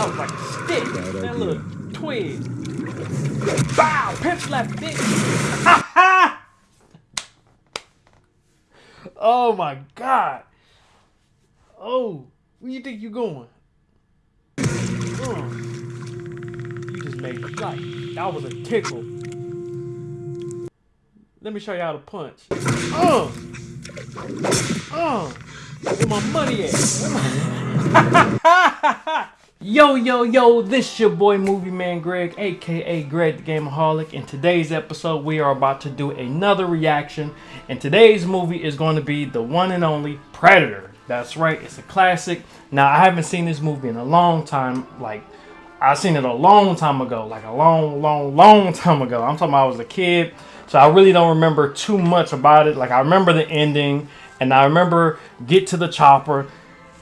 That was like a stick. Bad that idea. little twig. Bow! Pimp slap dick. oh my god. Oh, where you think you going? Uh, you just made me like that was a tickle. Let me show you how to punch. Uh, uh, where my money at? Yo, yo, yo, this your boy Movie Man Greg, aka Greg the Gameaholic. In today's episode, we are about to do another reaction. And today's movie is going to be the one and only Predator. That's right, it's a classic. Now, I haven't seen this movie in a long time. Like, I seen it a long time ago, like a long, long, long time ago. I'm talking about I was a kid, so I really don't remember too much about it. Like, I remember the ending, and I remember get to the chopper,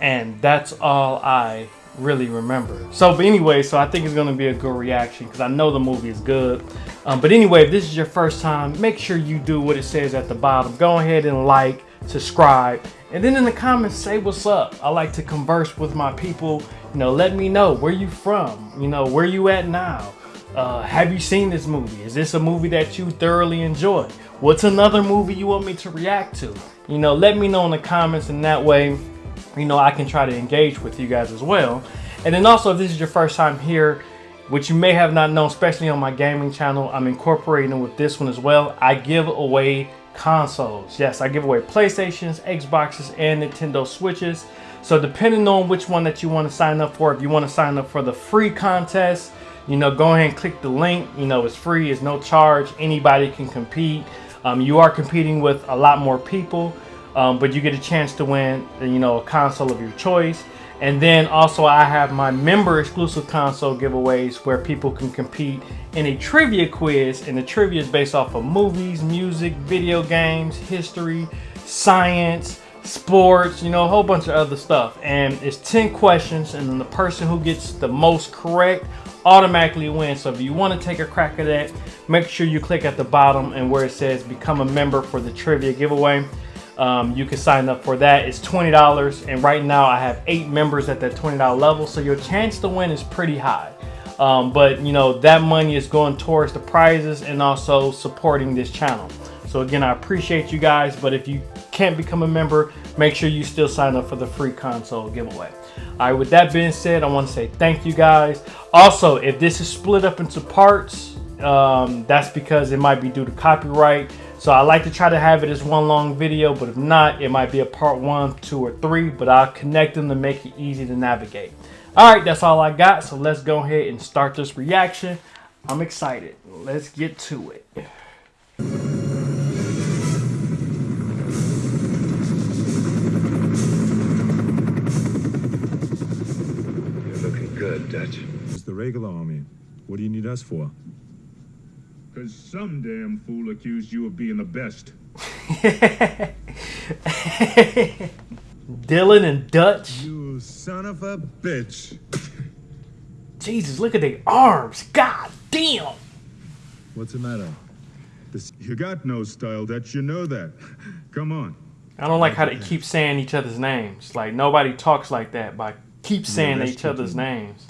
and that's all I really remember. So, but anyway, so I think it's gonna be a good reaction because I know the movie is good. Um, but anyway, if this is your first time, make sure you do what it says at the bottom. Go ahead and like, subscribe, and then in the comments say what's up. I like to converse with my people. You know, let me know where you from. You know, where you at now. Uh, have you seen this movie? Is this a movie that you thoroughly enjoy? What's another movie you want me to react to? You know, let me know in the comments, and that way you know, I can try to engage with you guys as well. And then also, if this is your first time here, which you may have not known, especially on my gaming channel, I'm incorporating with this one as well. I give away consoles. Yes, I give away PlayStations, Xboxes, and Nintendo Switches. So depending on which one that you want to sign up for, if you want to sign up for the free contest, you know, go ahead and click the link. You know, it's free, it's no charge. Anybody can compete. Um, you are competing with a lot more people um, but you get a chance to win, you know, a console of your choice. And then also I have my member exclusive console giveaways where people can compete in a trivia quiz. And the trivia is based off of movies, music, video games, history, science, sports, you know, a whole bunch of other stuff. And it's 10 questions and the person who gets the most correct automatically wins. So if you want to take a crack at that, make sure you click at the bottom and where it says become a member for the trivia giveaway. Um, you can sign up for that. It's $20 and right now I have eight members at that $20 level. So your chance to win is pretty high. Um, but you know, that money is going towards the prizes and also supporting this channel. So again, I appreciate you guys, but if you can't become a member, make sure you still sign up for the free console giveaway. All right, with that being said, I want to say thank you guys. Also, if this is split up into parts, um, that's because it might be due to copyright. So I like to try to have it as one long video, but if not, it might be a part one, two, or three, but I'll connect them to make it easy to navigate. All right, that's all I got. So let's go ahead and start this reaction. I'm excited. Let's get to it. You're looking good, Dutch. It's the regular army. What do you need us for? Cause some damn fool accused you of being the best. Dillon and Dutch. You son of a bitch. Jesus, look at the arms. God damn. What's the matter? This, You got no style, Dutch. You know that. Come on. I don't like how they keep saying each other's names. Like nobody talks like that, by keep saying each other's names.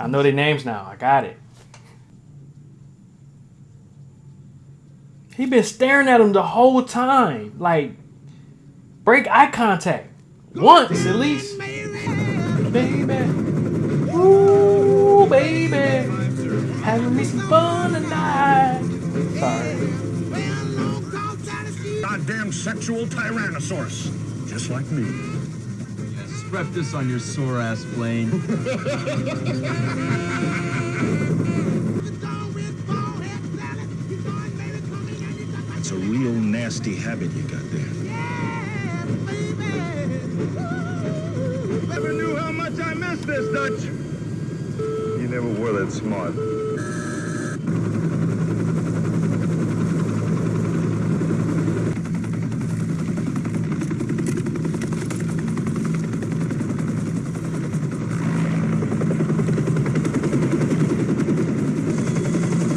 I know their names now. I got it. He been staring at him the whole time. Like, break eye contact. Once at least. Baby. Ooh, baby. Having me some fun tonight. Sorry. Goddamn sexual tyrannosaurus. Just like me. Strap this on your sore ass plane. a real nasty habit you got there. Never knew how much I missed this, Dutch. You never were that smart.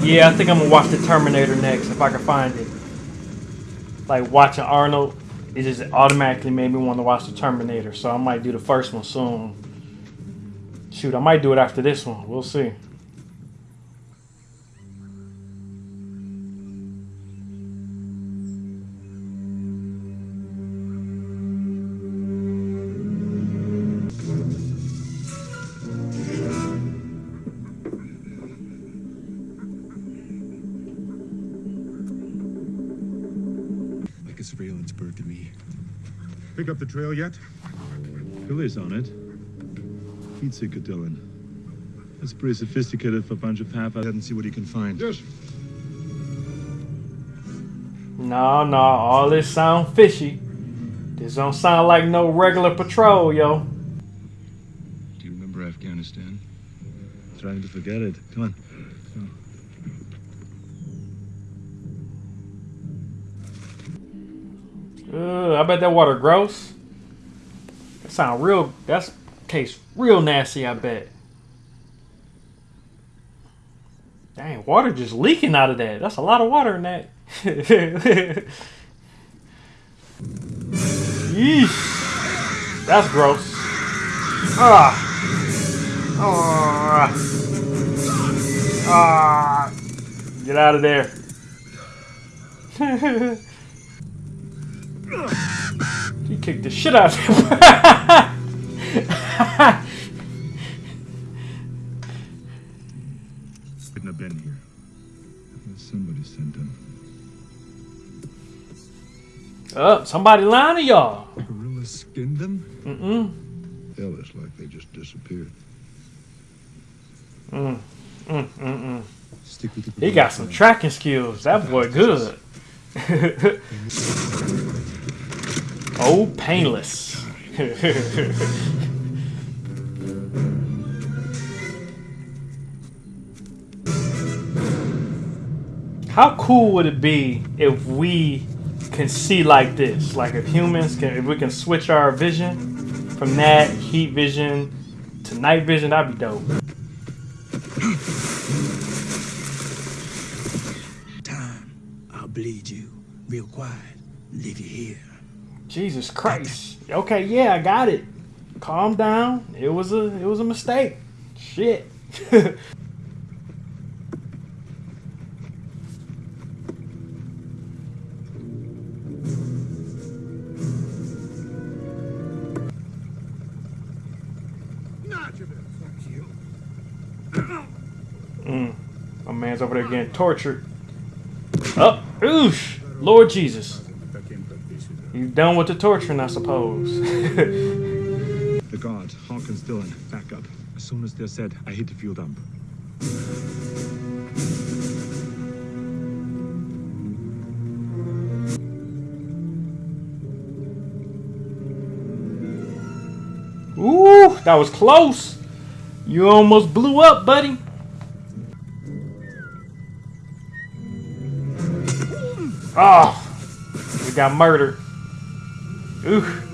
Yeah, I think I'm gonna watch the Terminator next if I can find it. Like watching Arnold, it just automatically made me want to watch the Terminator. So I might do the first one soon. Shoot, I might do it after this one. We'll see. Pick up the trail yet? Billy's on it. Heat seeker, Dillon. That's pretty sophisticated for a bunch of half and see what he can find. Yes. No, no, all this sound fishy. This don't sound like no regular patrol, yo. Do you remember Afghanistan? Trying to forget it. Come on. Ugh, I bet that water gross. That sound real. that tastes real nasty. I bet. Dang, water just leaking out of that. That's a lot of water in that. Yeesh. That's gross. Ah. Ah. Ah. Get out of there. He kicked the shit out of him. Couldn't have been here. Somebody sent him. oh, somebody lying to y'all. Gorilla skinned them? Mm-mm. Hell, it's like they just disappeared. Mm. Mm, mm, mm. Stick with the He got some tracking skills. That boy good. oh, painless. How cool would it be if we can see like this? Like if humans can, if we can switch our vision from that heat vision to night vision, that'd be dope. Time, I'll bleed you real quiet. Leave you here. Jesus Christ. Okay, yeah, I got it. Calm down. It was a it was a mistake. Shit. mm. My man's over there getting tortured. Oh, oosh. Lord Jesus. You done with the torturing, I suppose. The guard, Hawkins Dillon, back up. As soon as they're set, I hit the fuel dump. Ooh, that was close. You almost blew up, buddy. Oh, we got murdered. Ooh.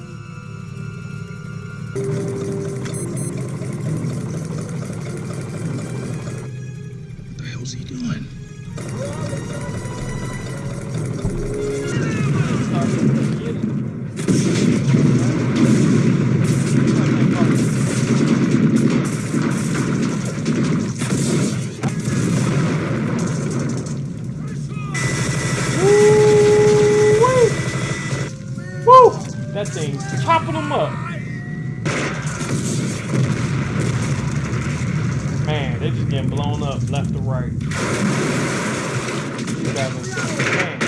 2016.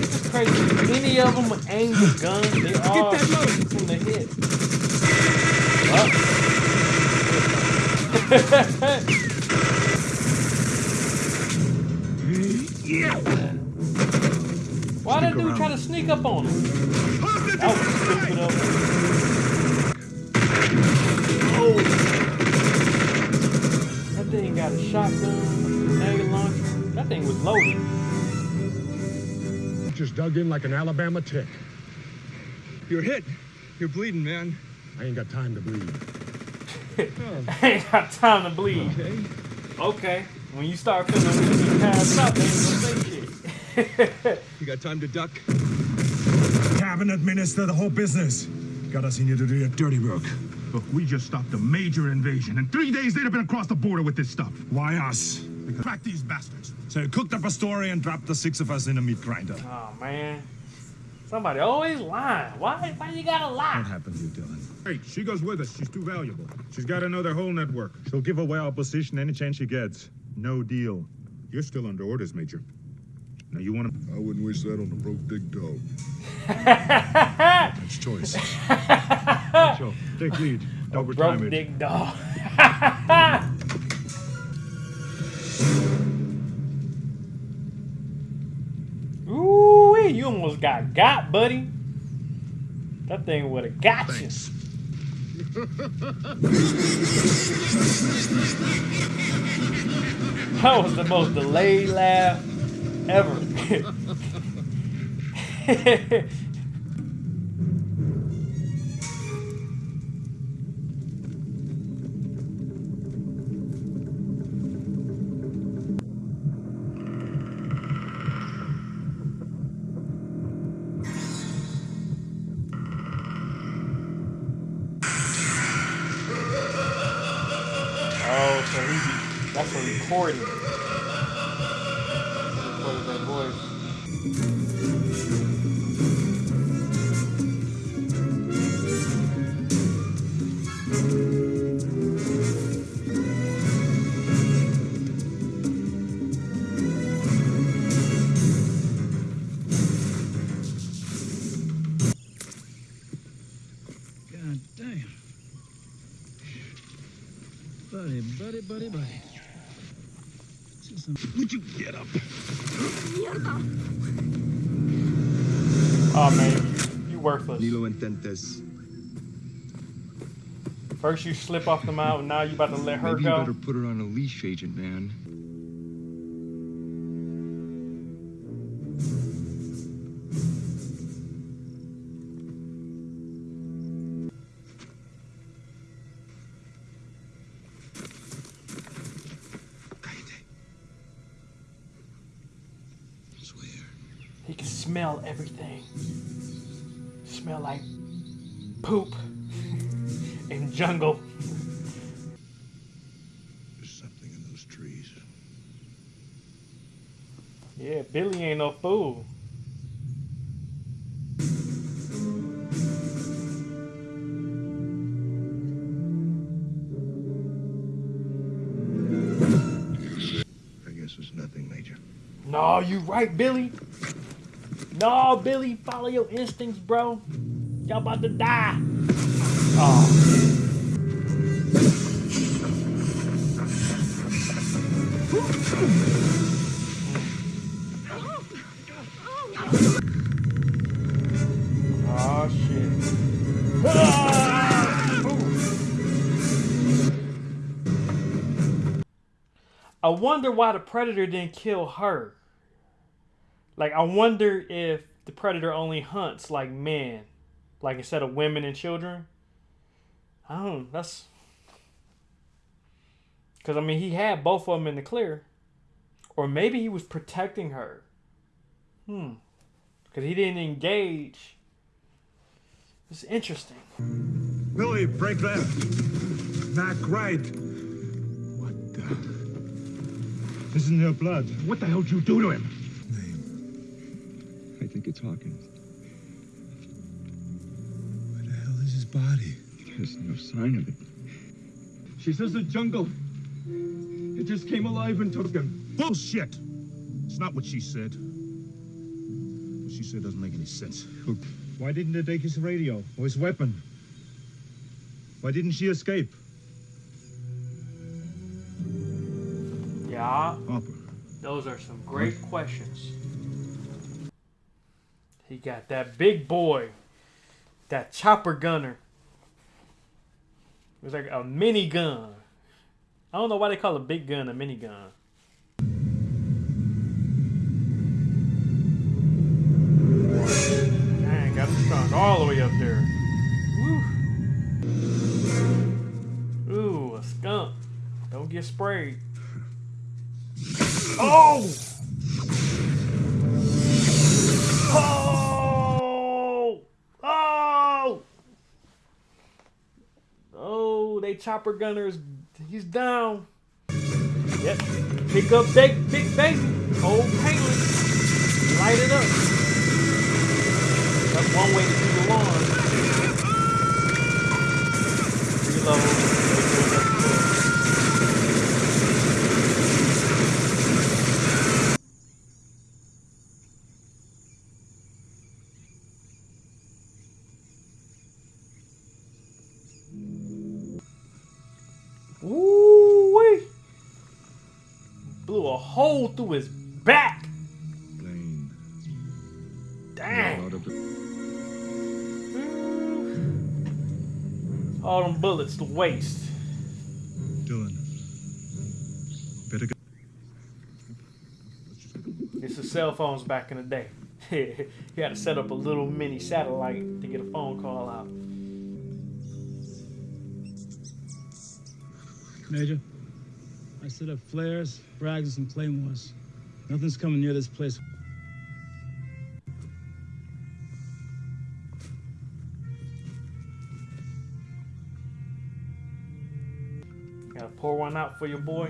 It's crazy. Any of them with the guns, they all Get that from the hit. Oh. yeah. Why did dude try to sneak up on him? That was stupid of him. Oh. That thing got a shotgun, a launcher. That thing was loaded. Just dug in like an Alabama tick. You're hit. You're bleeding, man. I ain't got time to bleed. I ain't got time to bleed. Okay. Okay. When you start feeling when you pass out, they ain't gonna say shit. You got time to duck? Cabinet minister, the whole business. Got us in here to do your dirty work. Look, we just stopped a major invasion. In three days, they'd have been across the border with this stuff. Why us? Crack these bastards. So you cooked up a story and dropped the six of us in a meat grinder. Oh man. Somebody always lying. Why why you gotta lie? What happened to you, Dillon? Hey, she goes with us. She's too valuable. She's got to know their whole network. She'll give away our position any chance she gets. No deal. You're still under orders, Major. Now, you want to... I wouldn't wish that on a broke big dog. That's choice. Sure. Take lead. Overtime Broke it. dick dog. got got, buddy. That thing would have got you. That was the most delayed laugh ever. Buddy, buddy, buddy, buddy. Just some- Would you get up? Oh man, you worthless. Ni lo intentes. First you slip off the mountain, now you about to let her Maybe you go. better put her on a leash, Agent Man. Poop in jungle. There's something in those trees. Yeah, Billy ain't no fool. I guess it's nothing, Major. No, you right, Billy. No, Billy, follow your instincts, bro. Y'all about to die. Oh. Oh shit. I wonder why the predator didn't kill her. Like I wonder if the predator only hunts like men, like instead of women and children. I don't. know. That's because I mean he had both of them in the clear, or maybe he was protecting her. Hmm. Because he didn't engage. It's interesting. Billy, break left. Back right. What the... This is in your blood. What the hell did you do to him? I think it's Hawkins. Body? There's no sign of it. She says the jungle. It just came alive and took him. Bullshit! It's not what she said. What she said doesn't make any sense. Why didn't they take his radio or his weapon? Why didn't she escape? Yeah, Harper, those are some great questions. He got that big boy, that chopper gunner. It was like a mini gun. I don't know why they call a big gun a mini gun. Dang, got strung all the way up there. Ooh, a skunk. Don't get sprayed. Oh! Chopper gunners. He's down. Yep. Pick up big, big baby. Old Palin. Light it up. That's one way to do the lawn. Reload. Hole through his back. Damn. Out All them bullets to waste. Dillon. Better go. It's the cell phones back in the day. you had to set up a little mini satellite to get a phone call out. Major, I set up flares, frags, and claymores. Nothing's coming near this place. Gotta pour one out for your boy.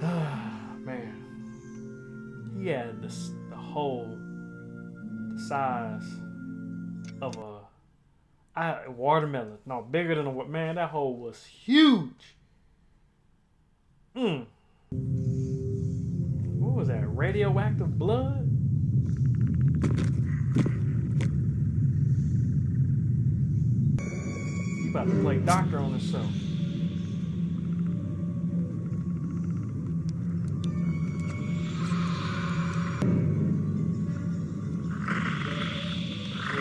Ah man, he had this the whole the size of a I, watermelon. No, bigger than a man. That hole was huge. Mm. What was that? Radioactive blood? You about to play doctor on. We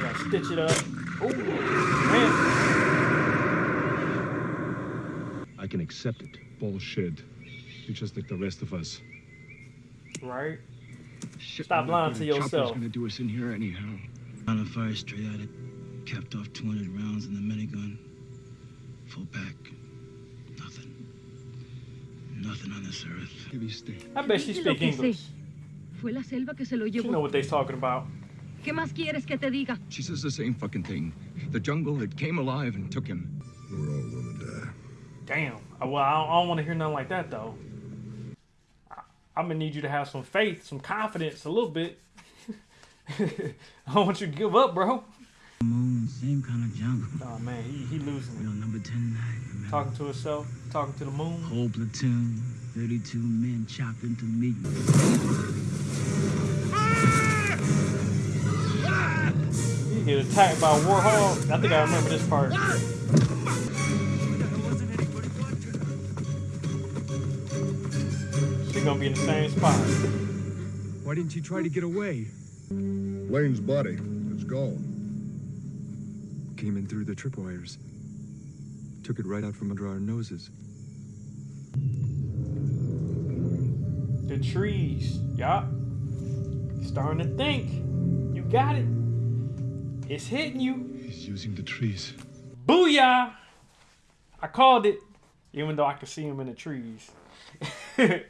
gotta stitch it up. Oh, man. I can accept it. Bullshit. You're just like the rest of us. Right? Shit, Stop I'm lying to A chopper's yourself. gonna do us in here anyhow. On a fire straight at it. Capped off 200 rounds in the minigun. Full pack. Nothing. Nothing on this earth. Give me stay. I bet she Lo speak que sé. English. Fue la selva que se lo She know what they talking about. ¿Qué más quieres que te diga? She says the same fucking thing. The jungle, that came alive and took him. We're all gonna die. Damn. Well, I don't, I don't want to hear nothing like that though. I'm gonna need you to have some faith, some confidence, a little bit. I don't want you to give up, bro. Moon, same kind of jungle. Oh man, he, he losing it. number 10 night. Talking to himself, talking to the moon. Whole platoon, 32 men chopped into meat. You get attacked by a warhog. I think I remember this part. She gonna be in the same spot. Why didn't you try to get away? Lane's body. It's gone. Came in through the tripwires. Took it right out from under our noses. The trees. Yup. Starting to think. You got it. It's hitting you. He's using the trees. Booyah! I called it, even though I could see him in the trees.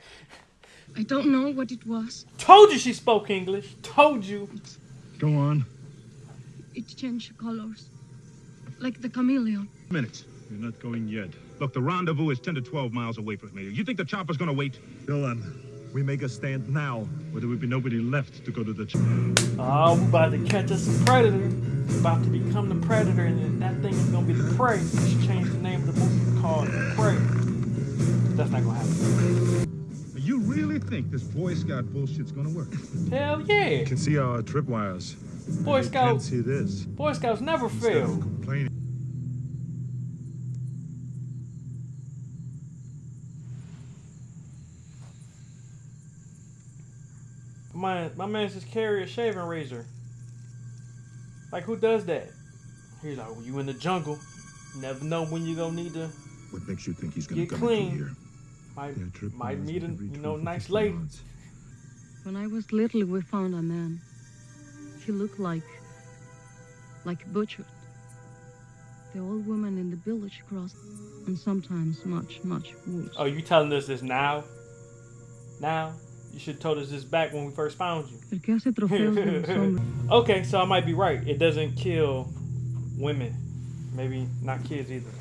I don't know what it was. Told you she spoke English. Told you. Go on. It changed colors. Like the chameleon. Minutes. You're not going yet. Look, the rendezvous is 10 to 12 miles away from here. You think the chopper's gonna wait? Dillon, we make a stand now, or there will be nobody left to go to the. Ch- Oh, we about to catch us a predator. We about to become the predator, and that thing is gonna be the prey. We should change the name of the movie called Prey. That's not gonna happen. You really think this Boy Scout bullshit's gonna work? Hell yeah! You can see our tripwires. Boy You can't Scouts, see this. Boy Scouts never Instead of fail. complaining. My my man just carry a shaving razor. Like who does that? He's like, well, you in the jungle. Never know when you're gonna need to What makes you think he's gonna Get come clean. in here? Might Yeah, tripwires might meet a you know 12 or nice 15 lady. yards. When I was little, we found a man. He looked like. like butchered. The old woman in the village crossed, and sometimes much, much worse. Oh, you telling us this now? Now? You should have told us this back when we first found you. El que hace trofeos de los hombres. Okay, so I might be right. It doesn't kill women. Maybe not kids either.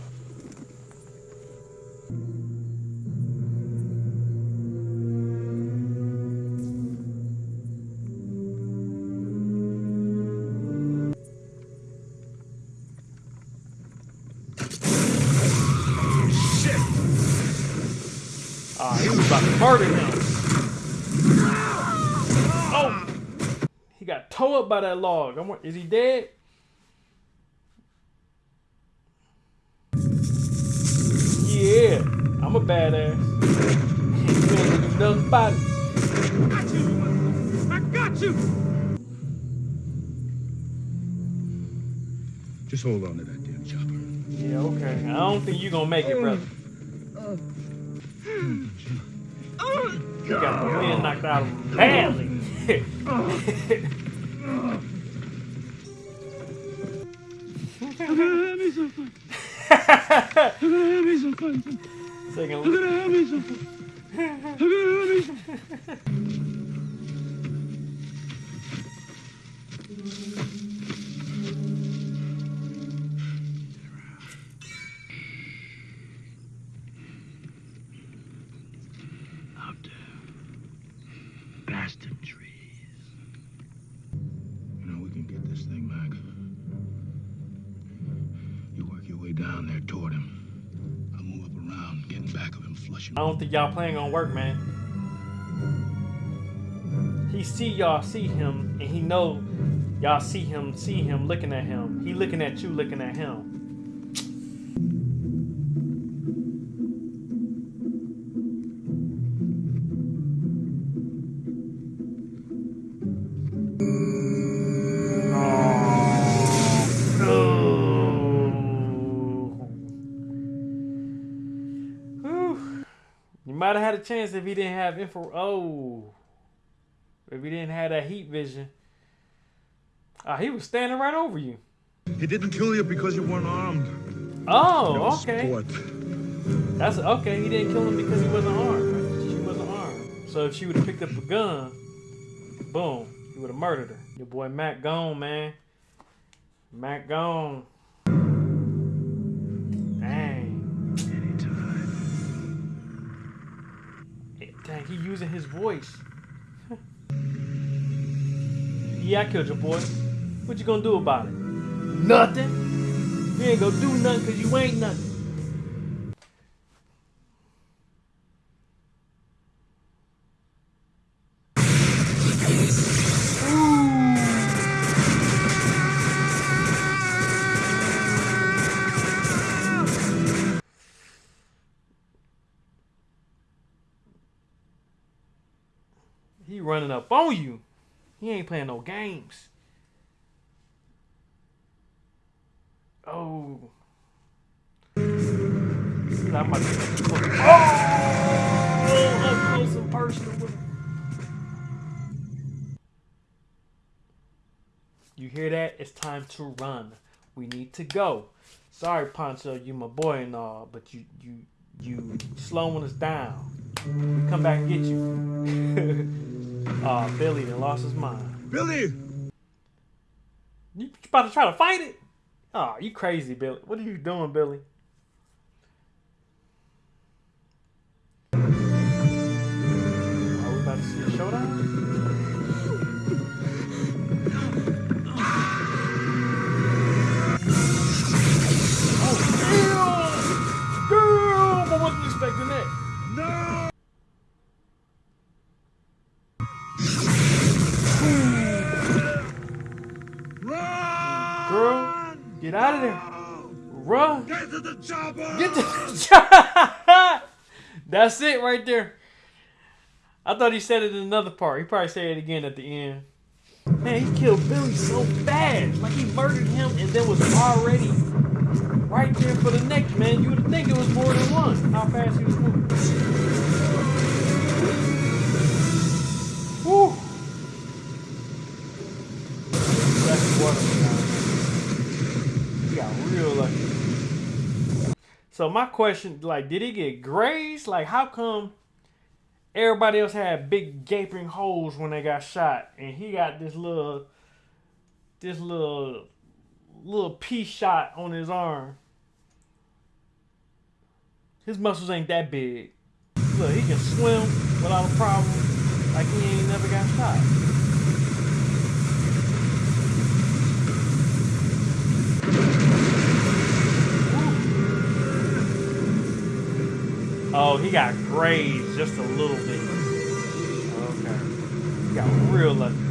By that log. I'm, is he dead? Yeah, I'm a badass. You ain't do nothing about it. I got you! Just hold on to that damn chopper. Yeah, okay. I don't think you're gonna make it, brother. You got the wind knocked out of him badly. I'm gonna have me some fun. Don't think y'all playing on work, man. He see y'all see him, and he know y'all see him, see him looking at him. He looking at you, looking at him. Chance if he didn't have info. Oh, if he didn't have that heat vision. Ah, he was standing right over you. He didn't kill you because you weren't armed. Oh, okay. Sport. That's okay. He didn't kill him because he wasn't armed. She wasn't armed. So if she would have picked up a gun, boom, he would have murdered her. Your boy Mac gone, man. Mac gone. Using his voice. yeah, I killed your boy. What you gonna do about it? Nothing. You ain't gonna do nothing because you ain't nothing. Running up on you. He ain't playing no games. Oh. Oh! Up close and personal. You hear that? It's time to run. We need to go. Sorry, Poncho, you my boy and all, but you you you slowing us down. We come back and get you. Aw, ah, Billy done lost his mind. Billy! You about to try to fight it? Oh, you crazy, Billy. What are you doing, Billy? Are we about to see a showdown? Chopper! Get the job. That's it right there. I thought he said it in another part. He probably said it again at the end. Man, he killed Billy so fast. Like he murdered him and then was already right there for the next man. You would think it was more than one. How fast he was moving. Woo. That's what He got real lucky. So my question, like, did he get grazed? Like, how come everybody else had big gaping holes when they got shot, and he got this little, this little little piece shot on his arm. His muscles ain't that big. Look, he can swim without a problem. Like he ain't never got shot. Oh, he got grazed just a little bit. Okay. He got real lucky.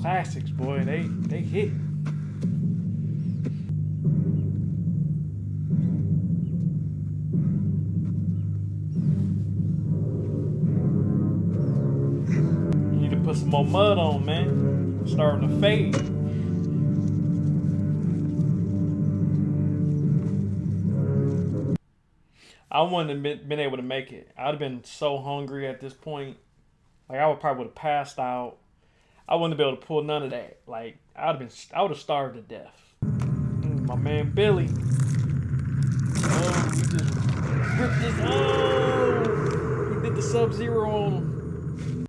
Classics, boy, they they hit. You need to put some more mud on, man. It's starting to fade. I wouldn't have been, been able to make it. I'd have been so hungry at this point. Like I would probably would have passed out. I wouldn't been able to pull none of that. Like I'd have been, I would have starved to death. Mm, my man Billy. Oh, he just ripped his. Oh, he did the Sub Zero on him.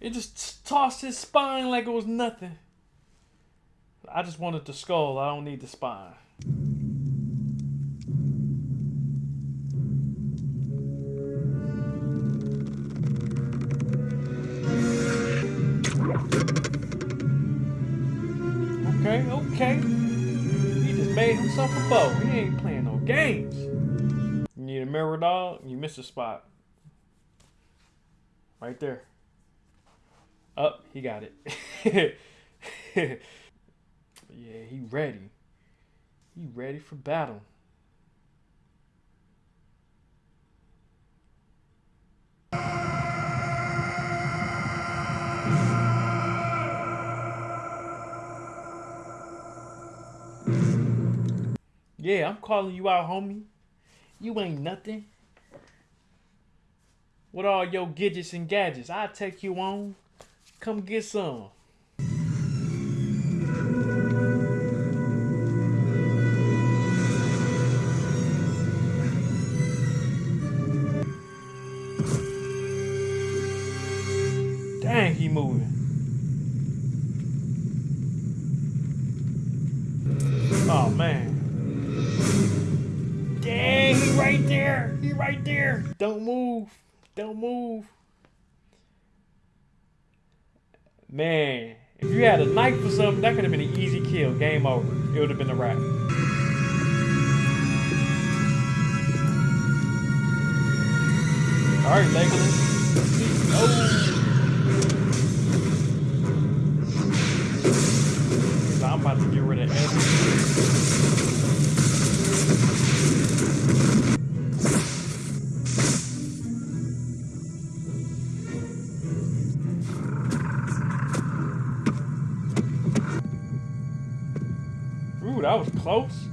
It just tossed his spine like it was nothing. I just wanted the skull. I don't need the spine. Okay, okay. He just made himself a bow. He ain't playing no games. You need a mirror dog? You missed a spot. Right there. Up, oh, he got it. yeah, he ready. He ready for battle. Yeah, I'm calling you out, homie. You ain't nothing. With all your gadgets and gadgets, I'll take you on. Come get some. Don't move. Man, if you had a knife or something, that could have been an easy kill. Game over. It would have been a wrap. All right, Legolas. Oh. I'm about to get rid of everything. That was close.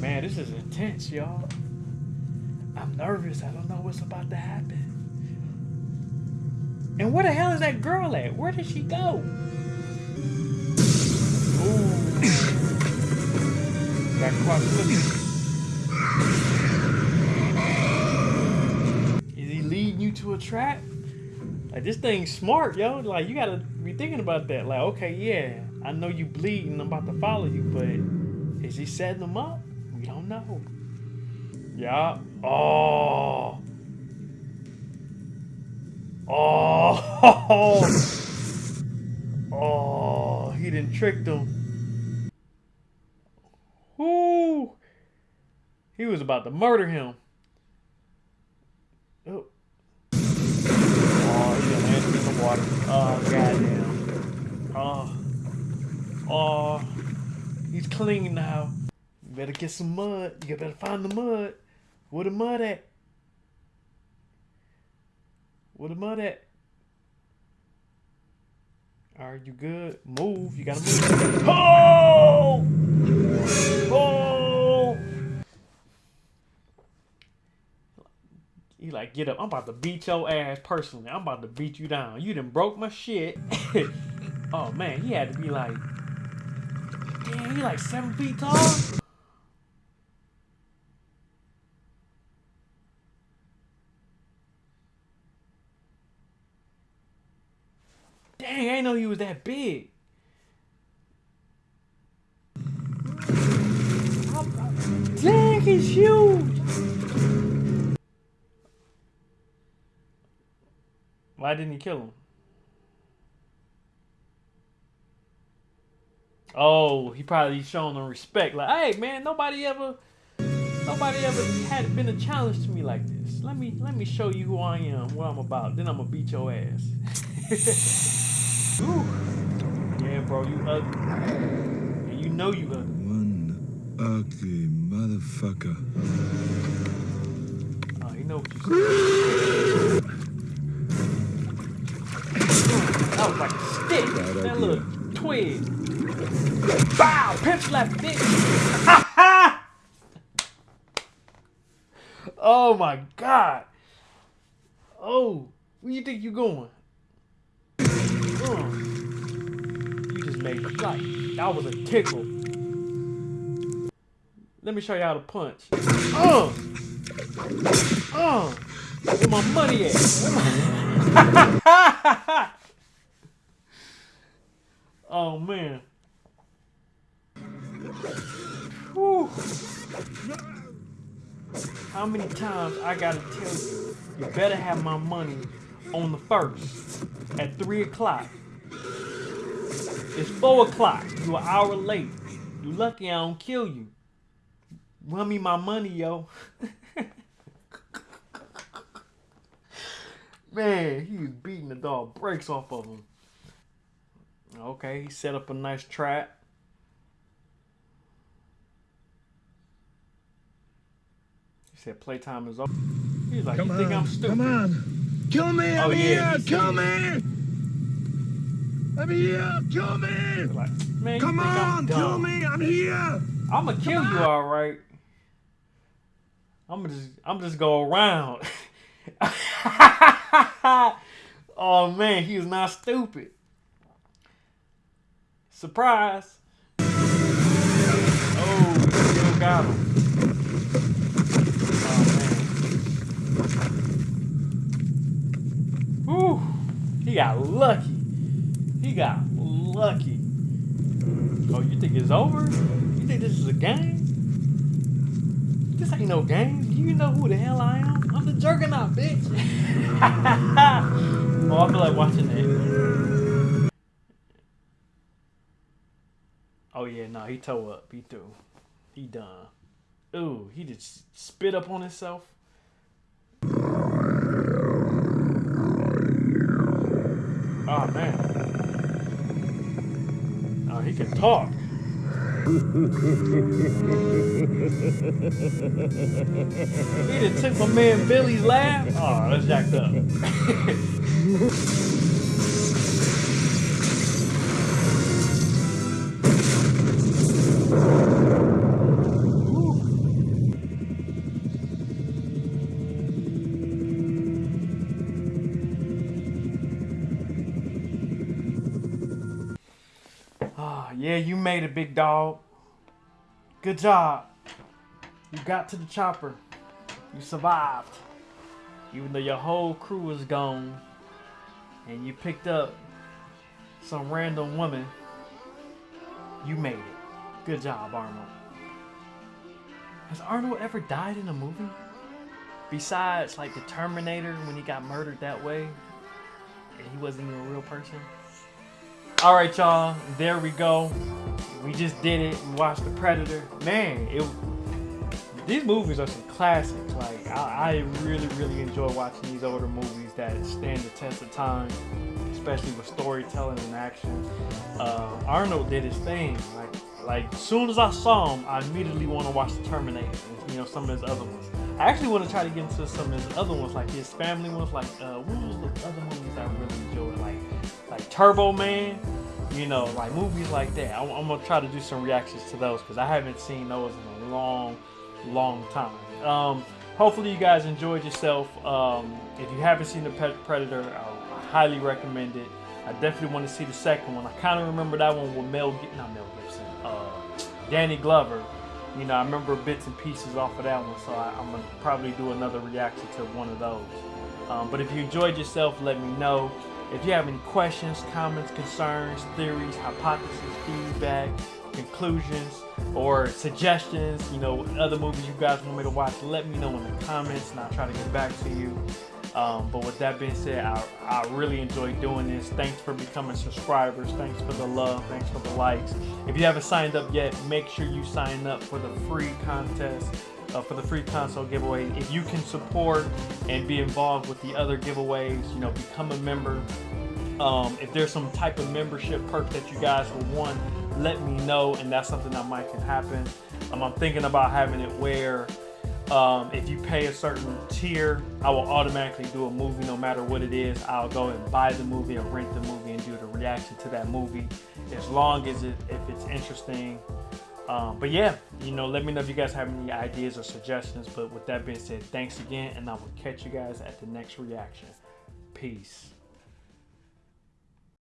Man, this is intense, y'all. I'm nervous. I don't know what's about to happen. And where the hell is that girl at? Where did she go? Ooh. Got caught Is he leading you to a trap? Like this thing's smart, yo. Like you gotta be thinking about that. Like, okay, yeah, I know you bleeding. I'm about to follow you, but is he setting them up? We don't know. Yeah. Oh. Oh. Oh. He didn't trick them. Whoo. He was about to murder him. Oh. Oh, he landed in the water. Oh, goddamn. Oh. Oh. He's clean now. You better get some mud. You better find the mud. Where the mud at? Where the mud at? Are you good? Move. You gotta move. Oh! Oh! He like, get up. I'm about to beat your ass personally. I'm about to beat you down. You done broke my shit. oh man, he had to be like, damn, he like seven feet tall. Dang, I didn't know he was that big. Dang, he's huge. Why didn't he kill him? Oh, he probably showing them respect. Like, hey man, nobody ever nobody ever had been a challenge to me like this. Let me let me show you who I am, what I'm about. Then I'm gonna beat your ass. Ooh. Yeah, bro, you ugly. And you know you ugly. One ugly motherfucker. Oh, you know what you That was like a stick. Bad that idea. little twig. Bow! Pimp slap bitch! oh my god. Oh, where you think you going? You just made me like that was a tickle. Let me show you how to punch. Uh, uh, where my money at? Oh man. Whew. How many times I gotta tell you, you better have my money on the first at three o'clock. It's four o'clock. You an hour late. You lucky I don't kill you. Run me my money, yo. Man, he was beating the dog brakes off of him. Okay, he set up a nice trap. He said playtime is over. He's like, Come you think on, I'm stupid? come on. Kill me, I'm Oh, yeah, here, he kill me! I'm here, kill me! Like, man, Come think I'm on, kill me, I'm here! I'm gonna kill you, all right. I'm gonna just, I'm just go around. oh man, he is not stupid. Surprise! Oh, still got him. Oh man. Whew, he got lucky. He got lucky. Oh, you think it's over? You think this is a game? This ain't no game. You know who the hell I am? I'm the Juggernaut, bitch. oh, I feel like watching that. Yeah, he toe up. He through. He done. Ooh, he just spit up on himself. Oh man. Oh, he can talk. he just took my man Billy's laugh. Oh, that's jacked up. made it, big dog. Good job. You got to the chopper. You survived. Even though your whole crew was gone. And you picked up some random woman. You made it. Good job, Arnold. Has Arnold ever died in a movie? Besides, like the Terminator when he got murdered that way, and he wasn't even a real person. All right, y'all. There we go. We just did it. We watched The Predator. Man, it. These movies are some classics. Like I, I really, really enjoy watching these older movies that stand the test of time, especially with storytelling and action. Uh, Arnold did his thing. Like, like as soon as I saw him, I immediately want to watch The Terminator. And, you know, some of his other ones. I actually want to try to get into some of his other ones, like his family ones. Like, uh, what was the other movies I really enjoyed? Like, like Turbo Man. You know, like movies like that. I'm, I'm gonna try to do some reactions to those because I haven't seen those in a long, long time. Um, hopefully, you guys enjoyed yourself. Um, if you haven't seen the Predator, I highly recommend it. I definitely want to see the second one. I kind of remember that one with Mel, not Mel Gibson, uh, Danny Glover you know, I remember bits and pieces off of that one, so I, am gonna probably do another reaction to one of those. Um, but if you enjoyed yourself, let me know. If you have any questions, comments, concerns, theories, hypotheses, feedback, conclusions, or suggestions, you know, other movies you guys want me to watch, let me know in the comments and I'll try to get back to you. Um, but with that being said, I, I really enjoy doing this. Thanks for becoming subscribers. Thanks for the love. Thanks for the likes. If you haven't signed up yet, make sure you sign up for the free contest. Uh, for the free console giveaway. If you can support and be involved with the other giveaways, you know, become a member. Um, if there's some type of membership perk that you guys will want, let me know, and that's something that might can happen. Um, I'm thinking about having it where um, if you pay a certain tier, I will automatically do a movie no matter what it is. I'll go and buy the movie or rent the movie and do the reaction to that movie as long as it if it's interesting. Um, but yeah, you know, let me know if you guys have any ideas or suggestions. But with that being said, thanks again, and I will catch you guys at the next reaction. Peace.